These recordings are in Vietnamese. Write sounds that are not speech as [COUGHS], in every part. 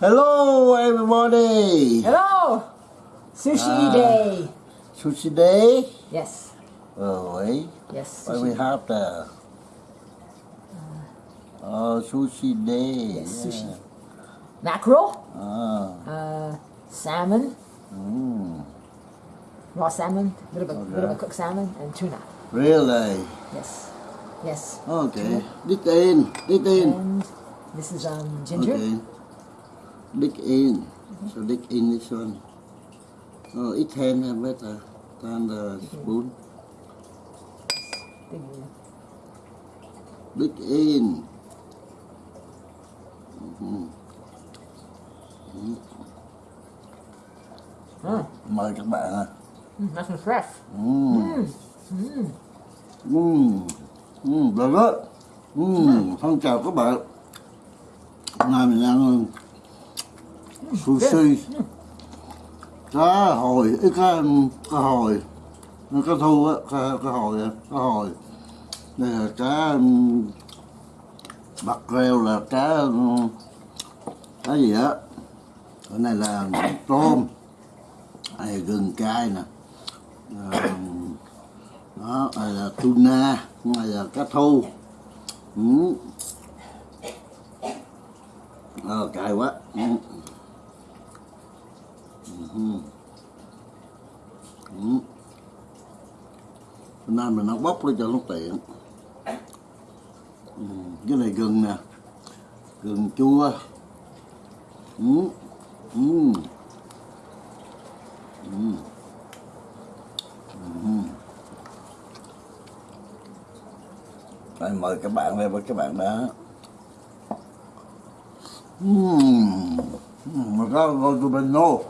Hello, everybody. Hello! Sushi Ah. day. Sushi day. Yes. Oh, eh? Yes. What we have there? Oh, sushi day. Yes, yeah. sushi. Mackerel, Ah, uh, salmon, mm, raw salmon, a little bit, little Okay. bit cooked salmon, and tuna. really? Yes. Yes. Okay. Dig in. Dig in. And this is um, ginger. Okay. Dig in. So dig in this one. Oh, it hand uh, better than the spoon. Dig in. Mhm. Mm. Mời các bạn à. Mm, nice and fresh. Mm. Mm. Mm. Very good. Mm. Xin chào các bạn. Nay mình ăn sushi. Cá hồi, ít cá, cá hồi. Cá thu á, cá, cá hồi, cá hồi. Đây là cá um, bạc rêu là cá um, cá gì á. Cái này là tôm. Là gừng cay nè. À, đó này là tuna này là cá thu ừ. ờ cay quá ừ. Ừ. Ừ. Hôm nay mình nấu bóc lên cho nó tiện ừ. cái này gừng nè gừng chua ừ. Ừ. Ừ. ừ. Đây, mời các bạn đây với các bạn đã Mmm, mà có gọi tụi mình nô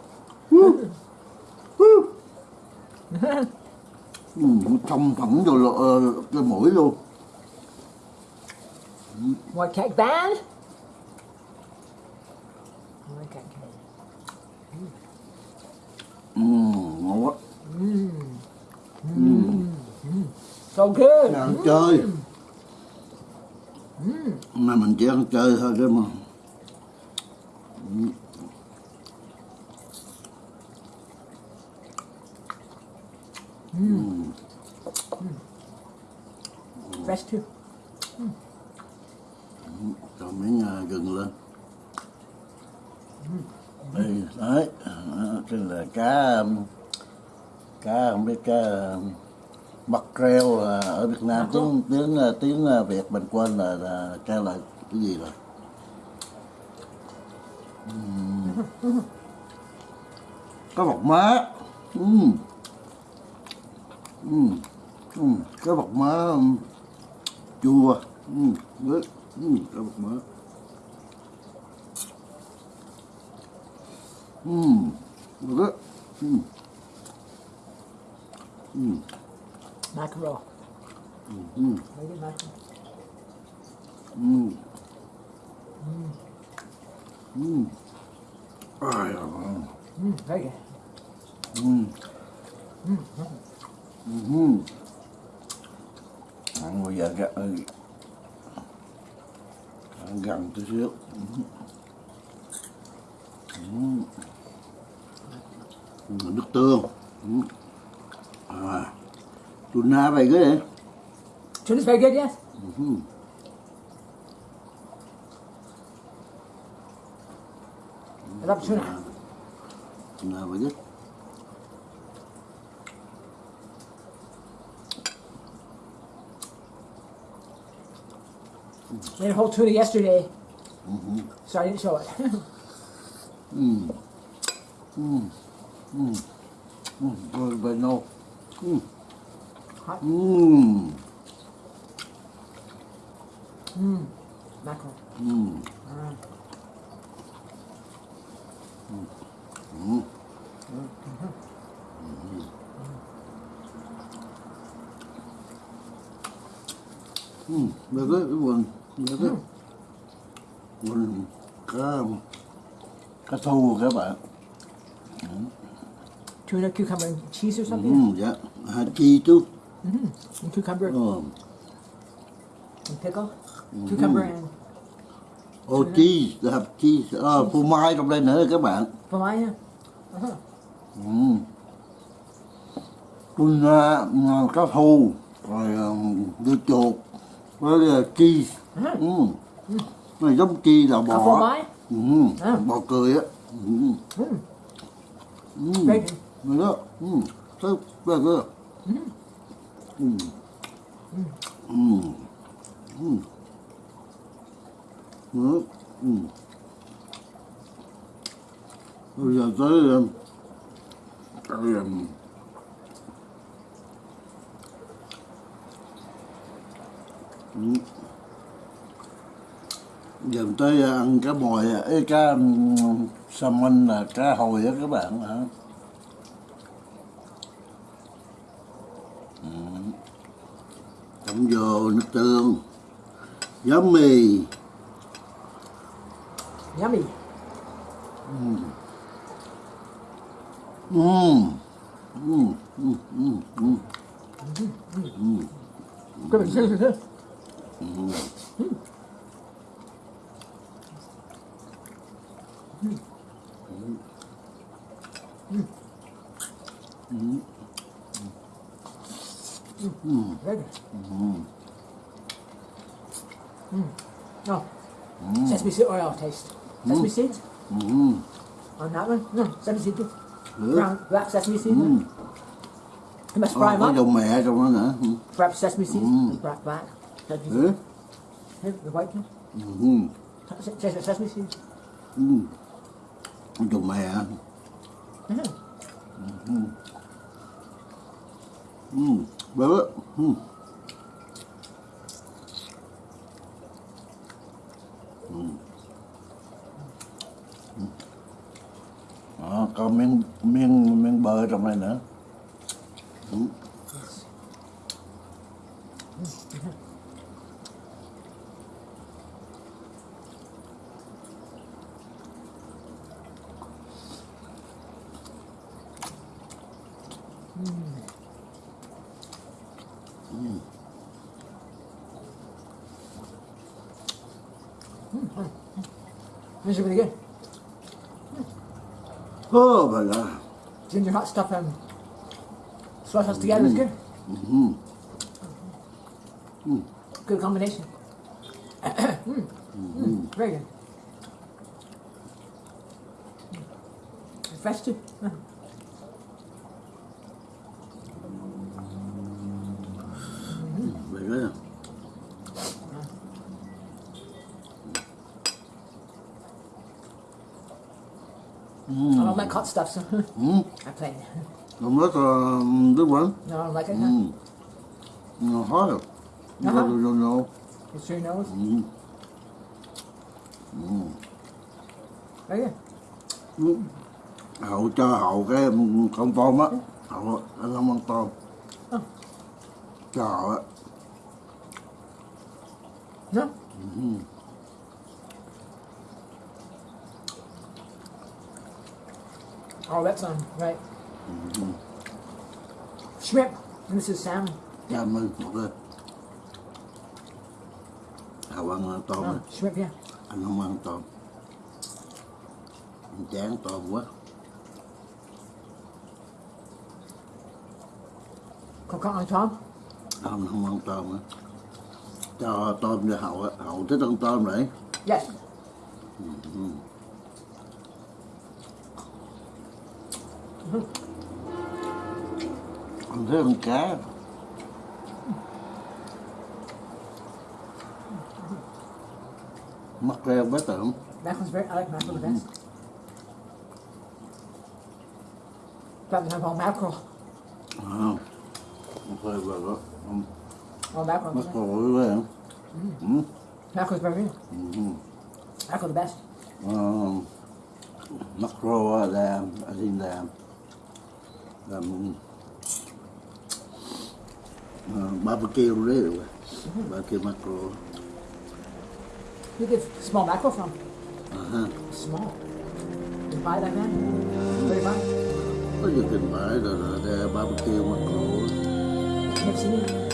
Uhm, trong thẳng vô lộ, ờ, cái mũi luôn. More cake band. More cake. Uhm, ngon quá. So good. ăn chơi. Mà mình chỉ ăn chơi thôi chứ mà Fresh too. cho miếng à, gừng lên đây đấy đó, cái là cá um, cá không biết cá um, mắc reo à, ở Việt Nam tiếng tiếng à, tiếng à, Việt mình quên là, là kêu là cái gì rồi Ừm. cá bọc má Ừm. Ừm. Ừm. cá bọc má um, chua Ừm. Rất. Ừm. cá bọc má Ừm. Rất. Ừm. Ừm. Mackerel. Ừm. Very good mackerel. Ừm. Ừm. Ai da, ngon. Mm, very good. Ừm. Ăn bây giờ gặn ăn gần tí xíu. Ừm. Ừm. Nước tương. Ừm. À. Tuna vậy cái đấy. Tuna's very good, yes. Ừm. I love tuna. Tuna vậy cái. Made a whole tuna yesterday, mm -hmm. so I didn't show it. Hmm. Hmm. Hmm. Hmm. Good, but no. Hmm. Hot. Mmm. Mmm. Mackerel. Mmm. Right. Mm. Mm. Mm. -hmm. Mm. Mm. Mm. Mm. Mm. Mm. Mm. Đấy. Quần cá cá thu các bạn. Tuna, cucumber, and cheese or something? Ừm, dạ. Hạt chi chú. Mm-hmm. And cucumber Ờ. and pickle. Cucumber and Ô cheese, they have cheese. Ờ, phô mai trong đây nữa các bạn. Phô mai nha. Uh-huh. Ừ. Tuna, uh, cá thu, rồi dưa chuột, với uh, cheese. Ừ. Này giống cheese là bò. mai. Ừ. À. Bò cười á. Ừ. Ừ. Very Này đó. Ừ. Rất rất rất. Ừ. Ừ. Ừ. Ừ. Ừ. Ừ. Bây giờ tới um, cái um, ừ. Giờ tới ăn cá mòi à, ấy cá salmon là cá hồi á các bạn hả chấm vô nước tương yummy Yummy. Mm. Mm. Mm. Mm. Mm. Mm. Good. Good. Good. Mmm, very good. Mm. Oh. Sesame seed oil taste. Sesame seeds Mm. on that one. No, sesame seed. Brown, black sesame seed. Mm. You must fry them có up. mẹ trong đó nữa. Wrap sesame seeds. Mm. Black, black. Sesame seeds. Here, the white one. Se- Sesame seeds. Ừ. Dầu mẹ. Mhm. Ừ. Bớt. Bebe. Hmm. Hmm. Hmm. Ah, kau ming ming ming bahasa mana? Eh? like that. Ginger hot stuff and slice us together is good. Mm -hmm. Good combination. [COUGHS] mm. -hmm. Very good. Fresh too. [LAUGHS] like hot stuff, so Ừ. [LAUGHS] I play. Không rất là đức vẫn. No, I like it. Ừ. huh? Nó khó được. No, Ờ. no, no, no. It sure knows. Ừ. Very good. Ừ. Hậu cho hậu cái con tôm á. Hậu anh không ăn tôm. Ờ. Cho hậu á. No? Oh, that's um right. Shrimp. And this is salmon. Mình một cái. Hậu ăn tôm. Oh, shrimp, yeah. Anh không ăn tôm. Anh chán tôm quá. Coconut on top. Không, không ăn tôm á. Cho tôm cho hậu. Hậu thích ăn tôm đấy. Yes. Anh thích Rơm cá Mackerel with them. That one's very, I like mackerel the best. Probably have all mackerel. Wow. Okay, well, look. Um, all mackerel. Mackerel over there. Mm. Mm. Mackerel's very good. Mm -hmm. Mackerel the best. Um, mackerel, uh, there, as in there là uh, barbecue barbecue macro You get small mackerel from? uh-huh. Small. You buy that man? Where do you can buy it? nhiều trình bày là, là, là barbecue macro You've seen it?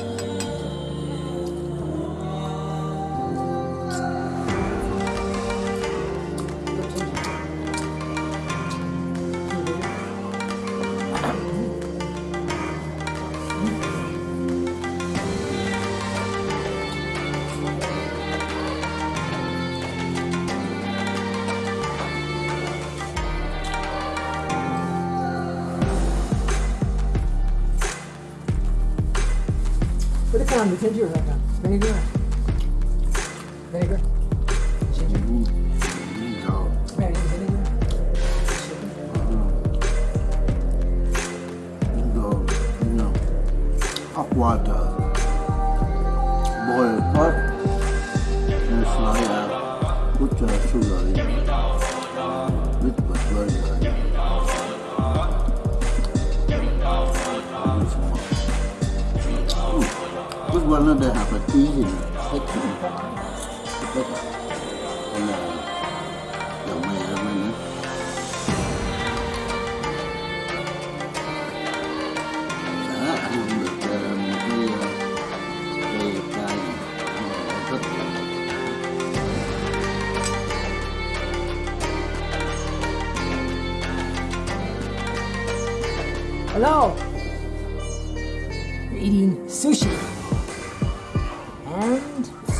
I'm gonna take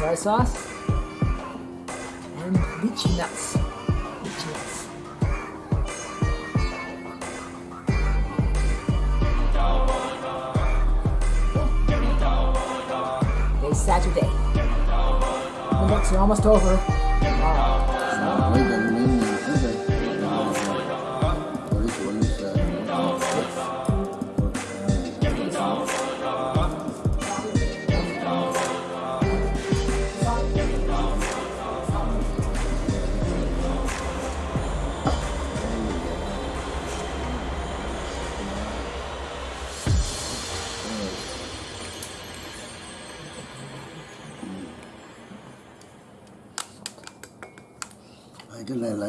soy sauce and lychee nuts. Lychee nuts. Today's Saturday. The books are almost over. So,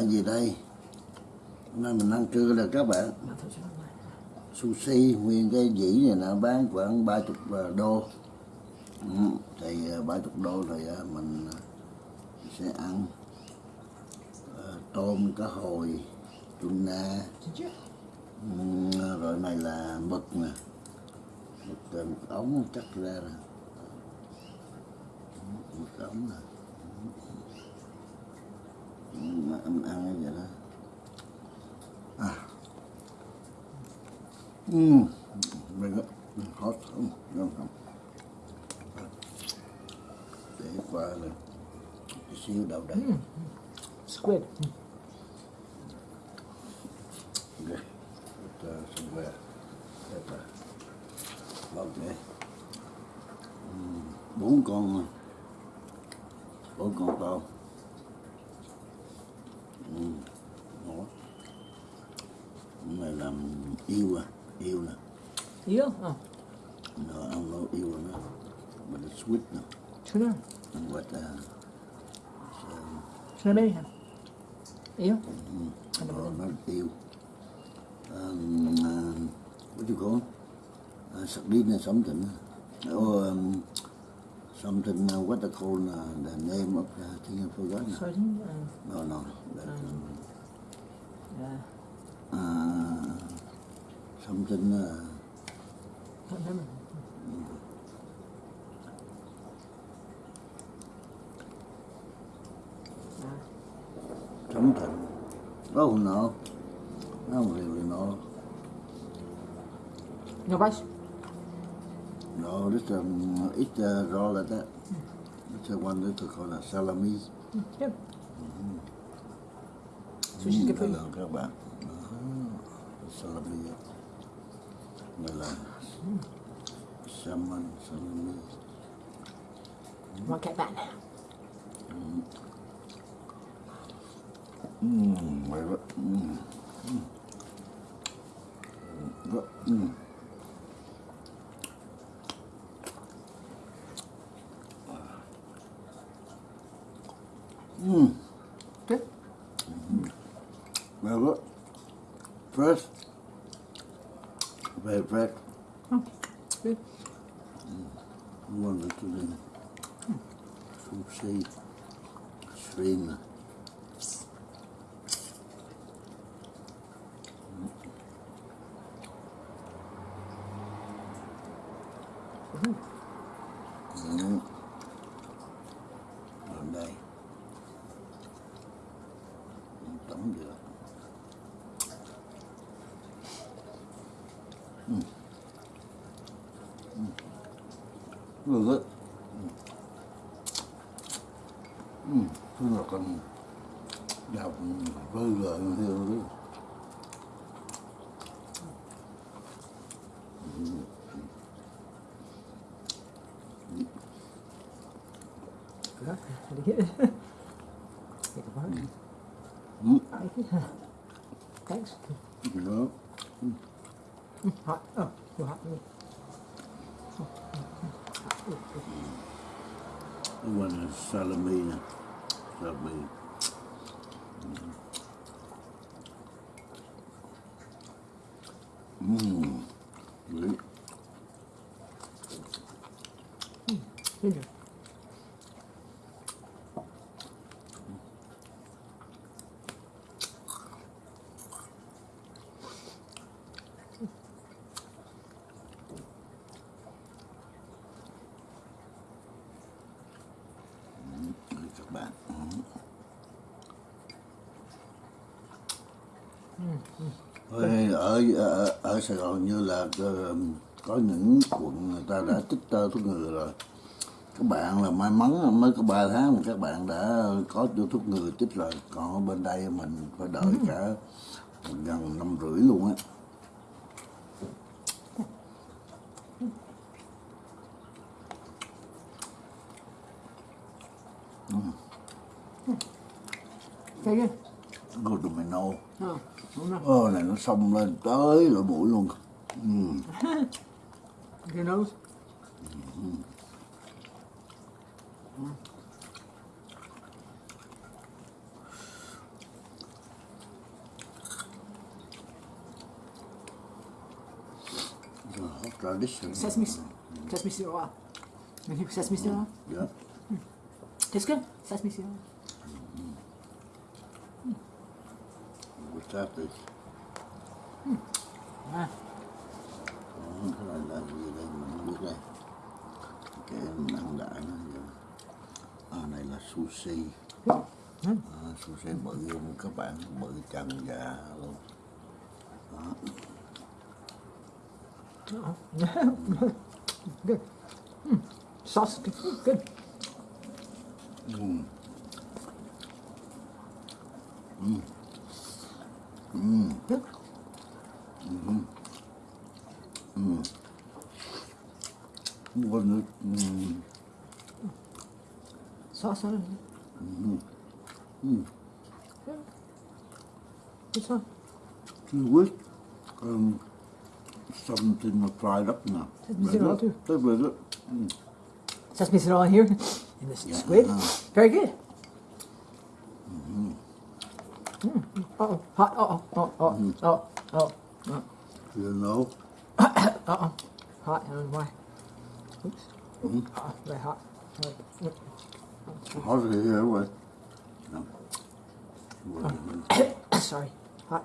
Là gì đây? Hôm nay mình ăn trưa rồi các bạn. Sushi nguyên cái dĩ này nó bán khoảng 30 đô. Ừ, thì ờ, 30 đô rồi ờ, mình sẽ ăn tôm cá hồi, tuna, ừ, rồi này là mực nè. Mực, mực ống chắc ra rồi. Ừ, Mực ống nè. Ừ, ăn ăn cái vậy đó. À. Mm. mình mình khó Mm. Ngon không? Để qua là xíu đầu đấy Squid. Okay. Put uh, some where. Pepper. Okay. Mm. Bốn con bốn con tôm. Ừ. Ngon. Cái này làm yêu à, yêu nè. You? Oh, No, I don't know yêu nữa. But it's sweet now. tuna. And what uh, Tuna baby. You? oh, not yêu. Um, uh, what you call? Uh, sardine or something. Or um, something, uh, what they call uh, the name of the thing, I forgot now. Sardine? Uh, No, no. That, um, uh, uh, something, uh, can't remember. something. Oh, no. I don't really know. No rice? No, this um, it's uh, raw like that. It's the one that they call it salami. Mm, yeah. Sushi's good for you. Hello các bạn. Đó, salami. Đây là salmon, salami. うんうまいわうんうんうん Tổng được. ngon good. Ừ, tức là con đọc với gợi theo đấy. Good. Did you get it? Take a bite. Ừ, Thank you. Thanks. đó. Hot. Oh, too hot for me. Cái quan là salami nè. Salami. Mmm. Đấy. Ginger. Đấy, các bạn. Ôi, ở, ở ở Sài Gòn như là ờ, có những quận người ta đã tích tơ thuốc ngừa rồi. Các bạn là may mắn mới có 3 tháng mà các bạn đã có cho thuốc ngừa chích rồi. Còn ở bên đây mình phải đợi cả gần năm rưỡi luôn á. Very good. No. Ơ này nó xông lên tới lỗ mũi luôn ừ. Your nose? The hot tradition. Sesame, sesame seed oil. Sesame seed oil? Yeah. Tastes good. Sesame seed oil. That is? Ah, Đó, cái này là gì đây mình không biết đây. Cái nặng đại nó gì à, này là sushi. À, sushi bự luôn các bạn bự trần dạ luôn. [LAUGHS] Good. Mm. Sauce good. Mm. Mm-hmm. Mm. Wasn't it? Mm. Sauce on it. Mm-hmm. Mm. Yeah. This one. Two weeks. Um, something was fried up now. That's it all too. That's it. Mm. Sesame seed all here. And this yeah. squid. Very good. Uh-oh. Hot. Uh-oh. Oh, oh, oh, oh, oh. You know. Uh-oh. Hot. I don't know why. Oops. Uh-oh. Very hot. It here anyway? No. Well, Sorry. Hot.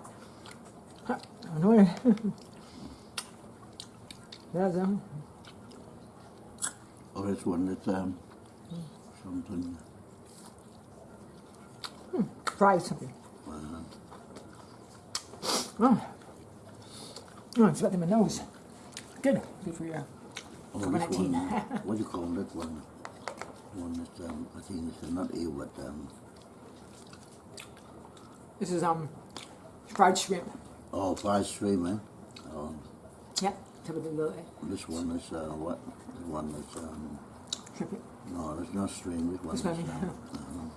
Hot. I know it. That's um. Oh, this one, it's um, something. fried something. Uh, Oh. Oh, it's got in my nose. Good. Good for you. oh, Number this 19. one. what [LAUGHS] do you call that one? One that's um, I think it's not eel, but um, This is um fried shrimp. oh, fried stream, eh? Oh, Yep. Top of the little this one is uh, what? The one that's um, shrimp. no, it's not shrimp. This one. This is, one. um,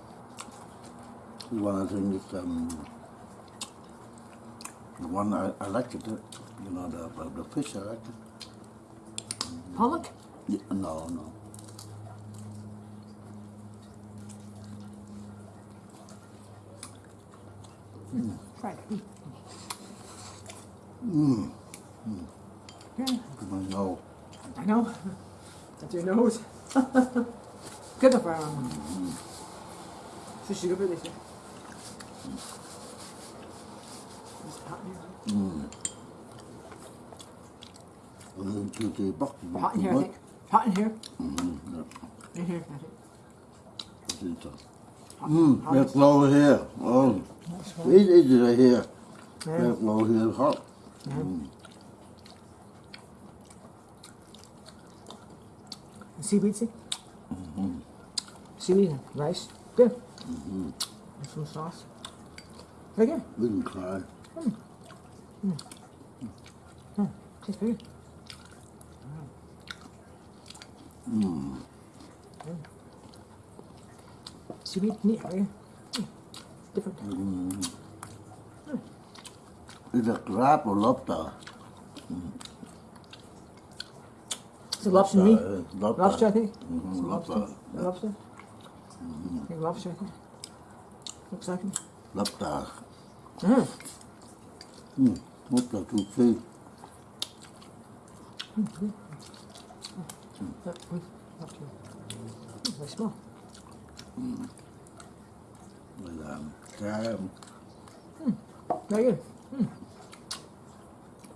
this one I think it's um, the one I, I like it, uh, you know, the, the, the fish I like it. Pollock? Yeah, no, no. Mm. Fried. Mm. Mm. mm. Okay. My nose. I know. That's your nose. [LAUGHS] Good enough mm, mm. for everyone. Mm -hmm. 是十个倍的血。Mm. And then. Hot in here, I think. Hot in here. Mm-hmm. Yeah. In here, I think. Mmm, It's low here. Oh, it is right here. Yeah. That's low here, hot. Yeah. Mm. Seaweed, see? Mm -hmm. See and rice. Good. Mm -hmm. Some sauce. Right here. We can cry. Mm. Mm. Mm. Het is goed. Mm. Sweet niet hoor. Different. Mm. Is dat crab or lobster? Mm. Is it lobster meat? Lobster. lobster, I think. Mm -hmm. Lobster. Lobster. Yeah. lobster. Mm -hmm. I think lobster, I think. Looks like it. Lobster. Mm. Ừ, rất là thú vị. Rồi là cá Đấy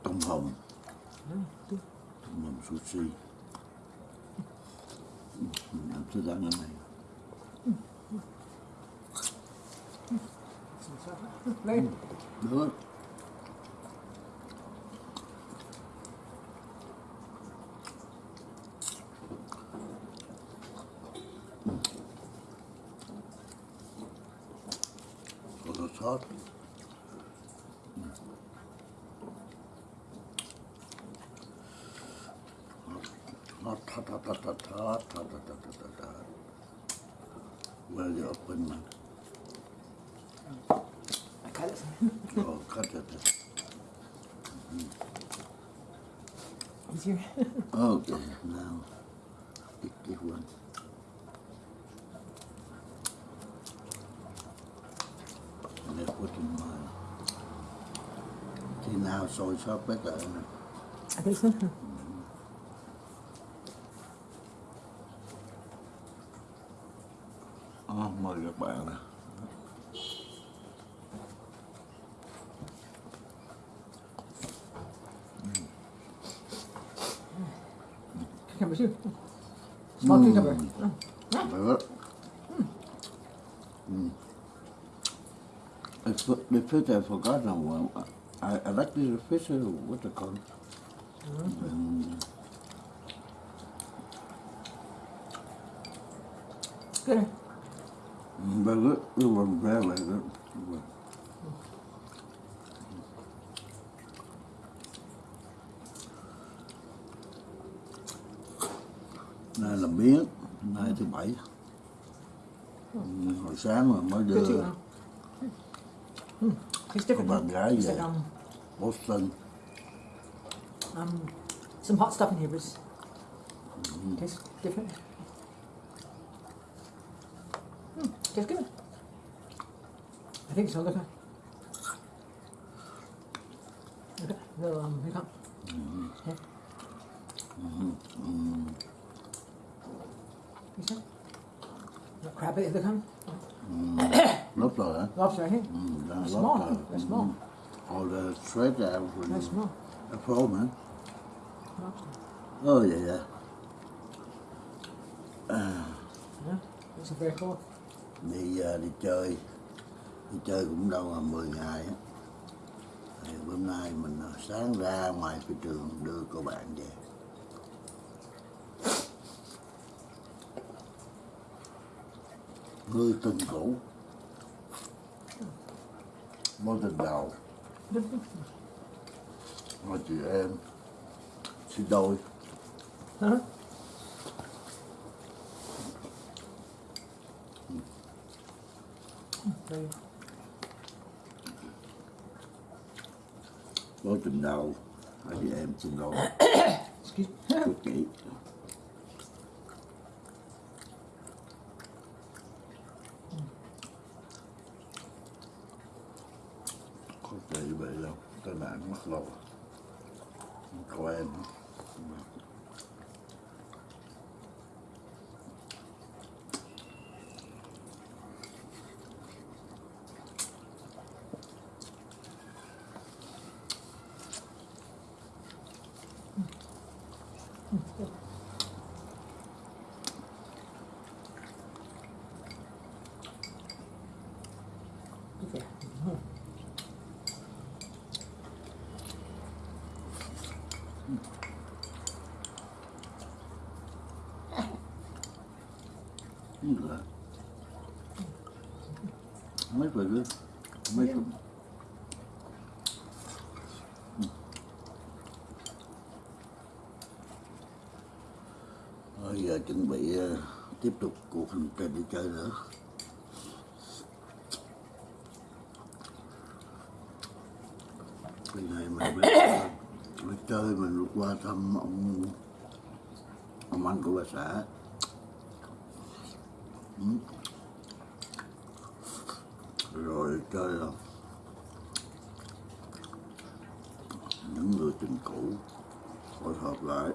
Tông hồng Tông hồng sushi. Mình ăn rất đáng này Đấy Được. God. Where's the open man? you open it. [LAUGHS] oh, cut it. Mm -hmm. Is your... okay, now. sôi sót bé lại này? à, ờ, mời các bạn nè Cảm ơn chứ. Sao chứ cảm ơn. Được. If, if it had forgotten one, I, I like the official, what they call it. Mm -hmm. um, good. But look, it wasn't bad like that. But, Đây là miếng, nay thứ bảy. Ừ. Hồi sáng mà mới đưa. Cái bạn gái về. Ausland. Um, some hot stuff in here, Bruce. Mm. Tastes different. Mm, tastes good. I think so, look at Okay, um, at the um, pecan. Mm. Yeah. Mm -hmm. You [COUGHS] see? The crab at the pecan. Mm. lobster, eh? Lobster, I think. Mm, yeah, small, lobster. Small. Mm. Or the straight out phone, man. Lobster. Oh, yeah, yeah. Yeah. Very cool. Đi giờ đi chơi. Đi chơi cũng đâu là 10 ngày á. Thì bữa nay mình sáng ra ngoài cái trường đưa cô bạn về. Người tình cũ. Mối tình đầu mà chị em xin đôi hả? Ừ. Đây. Nói chừng nào anh chị em xin lỗi. Chút kỹ good. Mấy very good. Mấy Yeah. Bây giờ chuẩn bị ờ, tiếp tục cuộc hành trình đi chơi nữa. Cái này mình biết, đi [COUGHS] chơi mình qua thăm ông ông anh của bà xã. Rồi chơi là ờ, những người tình cũ hội hợp lại.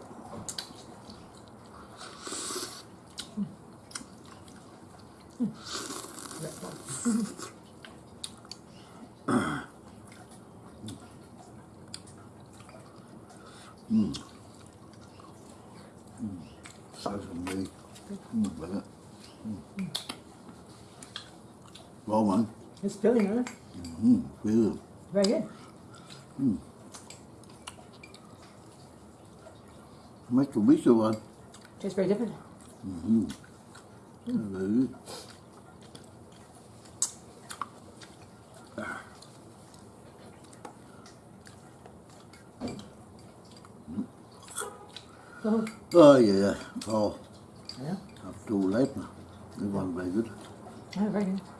It's really nice. Mm, mm-hmm, good. Very good. Mm. Mitsubishi one. Tastes very different. Mm -hmm. Mm. Very good. Mm-hmm. Oh. oh yeah, oh, yeah. I'm too late now. It was very good. Yeah, very good.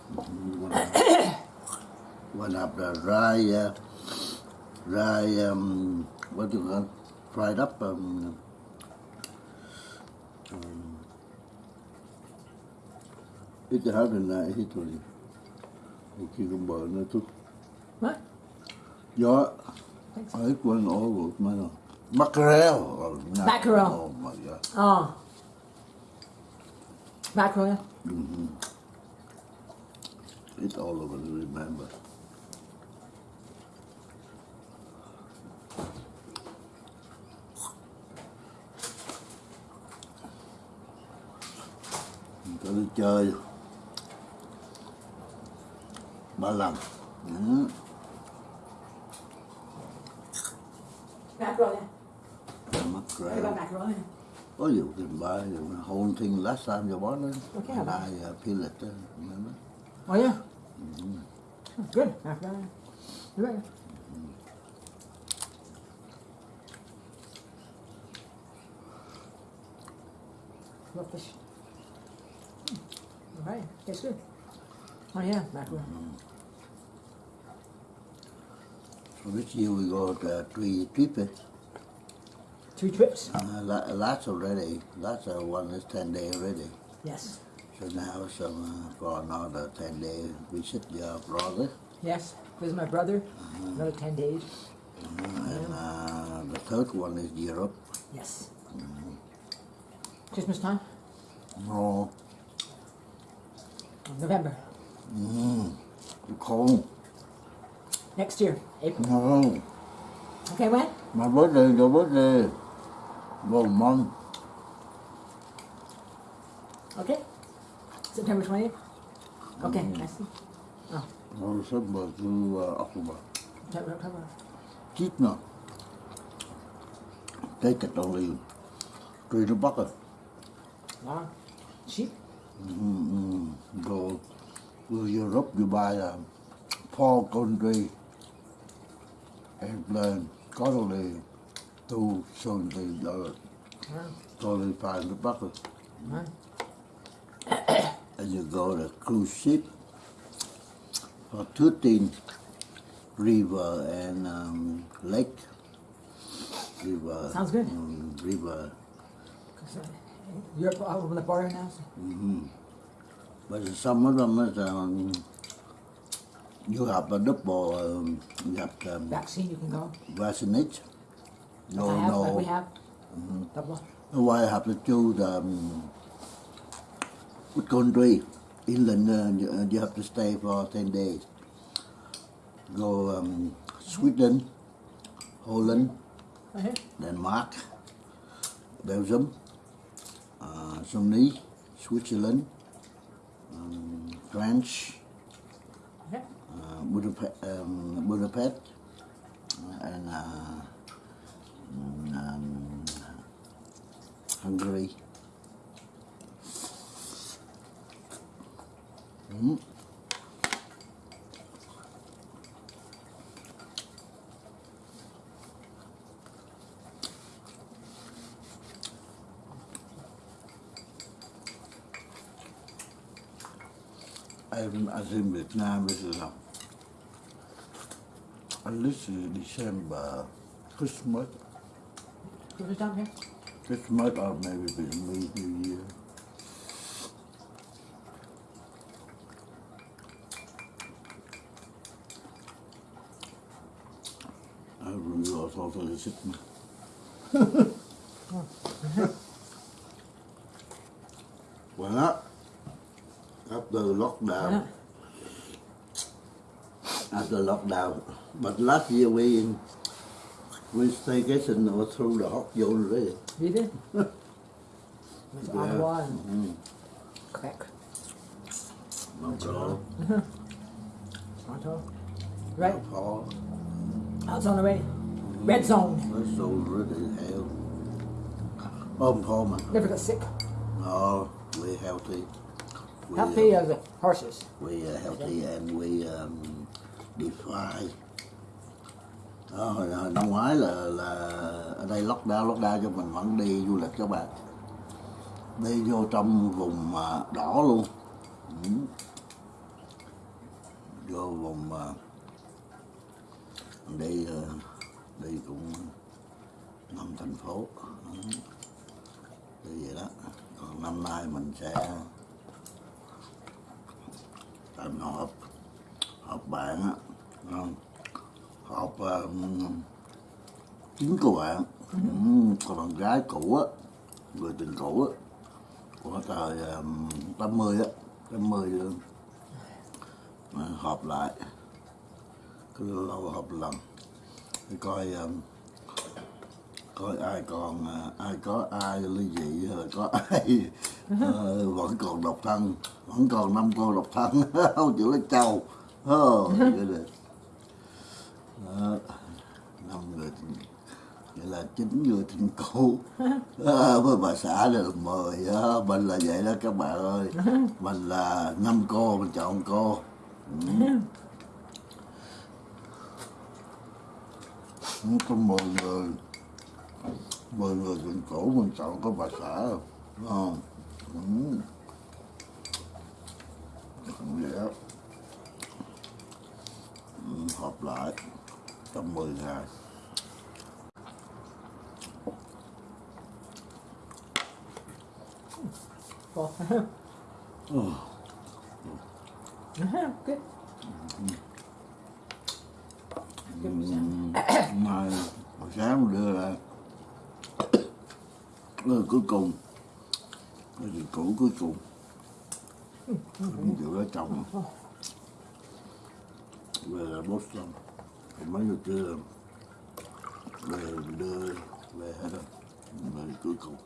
One have the rye, uh, rye, um, what do you call fried up, um, um, hết rồi. Một khi con bờ nó chút What? Thanks. ấy quên ổ rồi mà nó mackerel. Oh, no. Mackerel. Oh my god. Oh. Mackerel, yeah. It's all over to remember. Mình có đi chơi ba lần ừ. Yeah. mắc What rẻ about mackerel? Yeah. có you can buy the whole thing last time you bought it Okay, and I I uh, peel it good. Yeah. You're right. Love fish. Hmm. All right. Tastes good. Oh, yeah, mackerel. so this year we got uh, three trip eh? Two trips? uh, last already last uh, one is 10 day already Yes. So now some uh, for another ten day visit your brother, Yes. Visit my brother. Another 10 days. and uh, the third one is Europe. Yes. Christmas time? No, November. cold. Next year. April. No, Okay, when? my birthday, your birthday. Well, month. Okay. September 20th? Okay, I see. Oh, No, December to uh, October. September, October. Cheap now. Take it only three to bucket. Wow. Cheap? Mm-hmm. Go to Europe, you buy a four country airplane, cost only two seventy dollars. Wow. Only five hundred bucks. Wow. And you go to cruise ship for 13 river and um, lake. River. Sounds good. um, river. all over the border now. So. But some of them is um, you have a double, um, you have um, Vaccine, you can go. vaccinate. No, I have, no. we have. Double. Why have to choose um, which country? England, uh, you, uh, you have to stay for 10 days. Go um, Sweden, Holland, Right here. Denmark, Belgium, uh, Germany, Switzerland, um, France, uh, Budapest, um, Budapest and uh, mm, um, Hungary. Mm. Um, as in Vietnam, this is um, a, this is December, Christmas. Christmas, or maybe maybe New Year. Really was also the sitting. well, after lockdown, Yeah. after lockdown, but last year we in we staycation or through the hot zone really. You did? That's on the wall. Mm. Crack. Not all, On top. Right. not all. I was on the red, red zone. That's so really hell. Thôi mà. Never got sick. No, we healthy. We, Happy uh, as horses. we are healthy and we um, defy. Đó, hồi, hồi năm ngoái là là ở đây lockdown lockdown cho mình vẫn đi du lịch các bạn đi vô trong vùng à, đỏ luôn ừ. vô vùng à, đi à, đi cũng năm thành phố như đi vậy đó còn năm nay mình sẽ làm họp họp bạn á không? họp um, chính của bạn ừ. còn bạn gái cũ á người tình cũ á của thời um, 80 á 80 mươi uh, họp lại cứ lâu họp lần thì coi um, coi ai còn à, ai có ai ly dị rồi có ai uh, vẫn còn độc thân vẫn còn năm cô độc thân. [LAUGHS] Không chịu lấy chồng oh, ờ, năm người vậy là chín người tình cũ ờ, à, với bà xã là mời á mình là vậy đó các bạn ơi. Mình là năm cô mình chọn cô. Ừ. Ừ, trong mười người mười người tình cũ mình chọn có bà xã không ừ. vậy đó ừ, họp lại trong 10 ngày Well, ừ. good. Good for time mà hồi sáng đưa là người cuối cùng. Người gì cũ cuối cùng. Không chịu lấy chồng về là bốt xong. Còn mấy người kia về đưa, về hết rồi về cuối cùng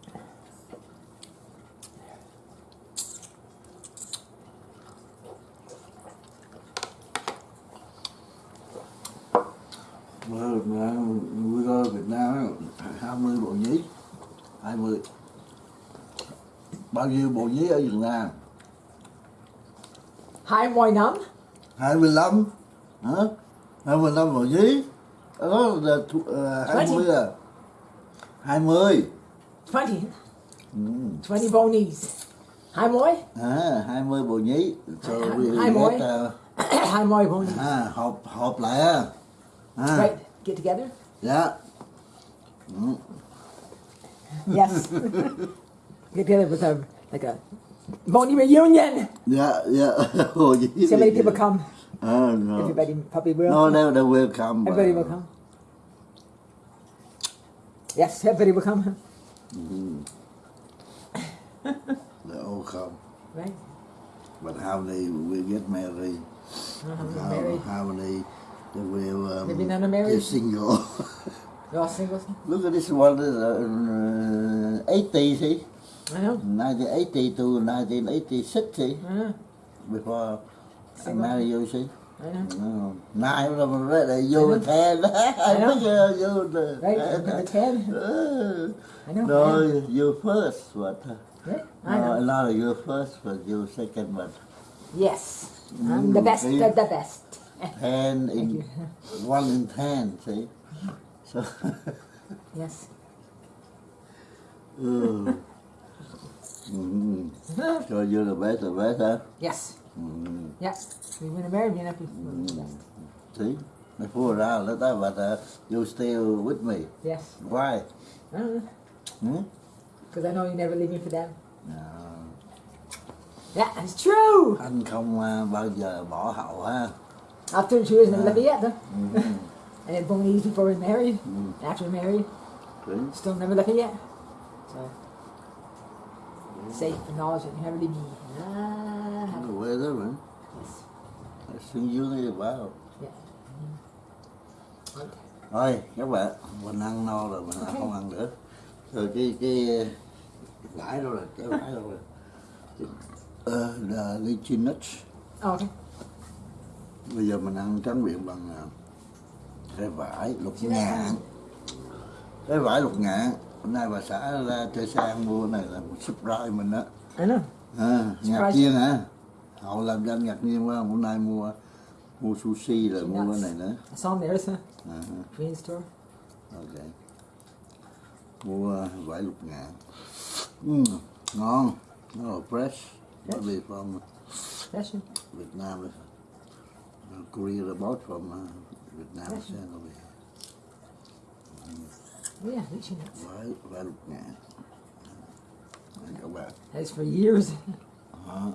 Mà, mà, vừa rồi Việt Nam á, 20 bộ nhí 20 bao nhiêu bộ nhí ở Việt Nam Hai mươi năm. 25 hả 25 bộ nhí đó là thu- ờ, 20 à 20 Twenty. ừ. Twenty bonies. Hai mươi. à 20 bộ nhí so Hai- we hai mỗi. get, uh, Hai mươi [COUGHS] bonies. à, họp họp lại á à, Right. Get together. dạ ừ. Yes. [LAUGHS] Get together with a like a bony reunion. dạ dạ bộ nhí So many people come. à, no. Everybody probably will. no they, they will come Everybody will come. Yes, everybody will come. they all come Right. but how many will get married how, Married. how many they will um, Maybe none are married. single [LAUGHS] They're all singles. Look at this one, is uh, 80, see? I know. 1980 to 1986, see? Uh, Before I marry you, see? I know. No. Nine of them ready, you were 10. I know. uh, you were the Right. Number ten. [LAUGHS] Uh, I know. no, I you first, but Yeah, I no, know. not you first, but you second, but Yes. I'm the Mm, best of the best. Ten [LAUGHS] in one in ten, see? So [LAUGHS] Yes. Ừ. ừ. So you're the best, the best, huh? Yes. Ừ. Yeah. We win a married and for the best. See? Before that, let that, but uh, you still with me. Yes. Why? I don't know. Hmm? Because I know you never leave me for them. À, Yeah, it's true. anh không uh, bao giờ bỏ hậu ha. After two years, never left me yet, though. Ừ. And then born years before we're married. Mm. After married, See? still never left me yet. So, safe that you never leave me. Ah, man? Yes. I think you need about. Yeah. Right. Thôi các bạn, mình ăn no rồi, mình không ăn nữa. Rồi cái cái gãi đâu rồi, cái gãi đâu rồi. Ờ, là lychee nuts. Oh, okay. Bây giờ mình ăn tráng miệng bằng à, cái vải lục ngạn. Cái vải lục ngạn. Hôm nay bà xã ra chơi sang mua cái này là một surprise mình đó. À, ngạc nhiên hả? Họ làm cho anh ngạc nhiên quá, hôm nay mua mua sushi rồi mua cái này nữa. Him there, À, Korean store. ok. Mua vải lục ngạn. Mm, ngon, nó là fresh. Nó về from you. Việt Nam. Uh, Korea they bought from uh, Việt Nam sent over here. Oh, yeah, lychee nuts. Right, right, man. Right. That's for years. Uh,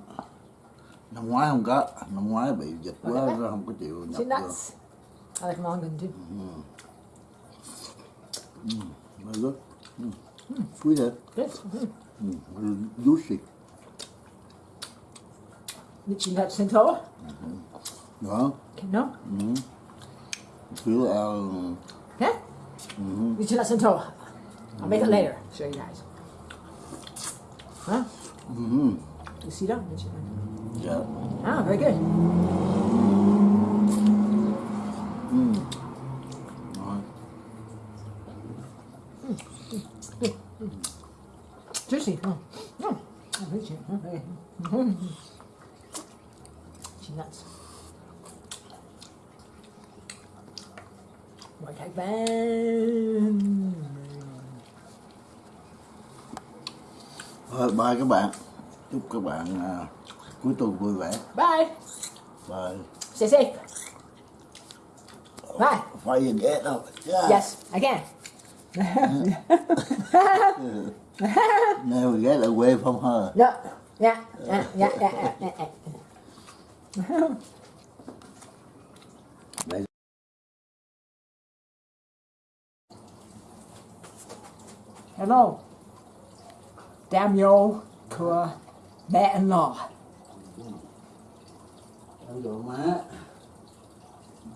năm ngoái không có, năm ngoái bị dịch quá ra không có chịu nhập được. nuts. I like mangan too. Mm. Hmm. Very good. Mm. Mm. Sweet, eh? Good. Mm. Mm. Juicy. Lychee nuts and tall? Mm -hmm. Đó. No. Mm. Thiếu uh, Hả? Mm-hmm. You should listen to. I'll mm-hmm. make it later. Show you guys. Huh? Mm-hmm. You see that? Yeah. Ah, very good. Mm. Juicy. Mm. Mm. Mm. Band. Thôi, bye các bạn. Chúc các bạn à, cuối tuần vui vẻ. Bye. Bye. Stay safe. Bye. Phải ghét đâu. Yeah. Yes, I can. Never get away from her. No. Yeah. Yeah. Yeah. Yeah. yeah, yeah, [LAUGHS] Hello. Daniel của mẹ-in-law. Ăn đồ má.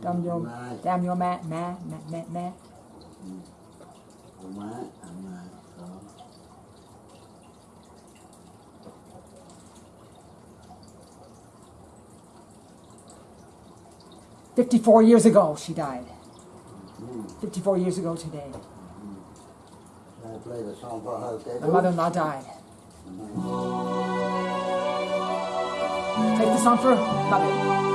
Daniel. Daniel mẹ, mẹ, mẹ, mẹ, mẹ. Ăn này. Fifty-four years ago, she died. Fifty-four years ago today, I play the song for her. okay? my mother-in-law died. Mm-hmm. Take the song for her. mother.